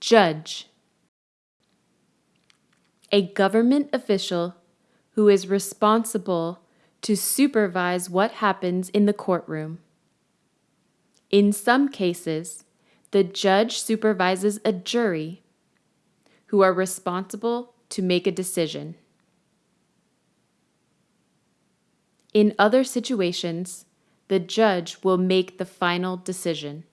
Judge. A government official who is responsible to supervise what happens in the courtroom. In some cases, the judge supervises a jury who are responsible to make a decision. In other situations, the judge will make the final decision.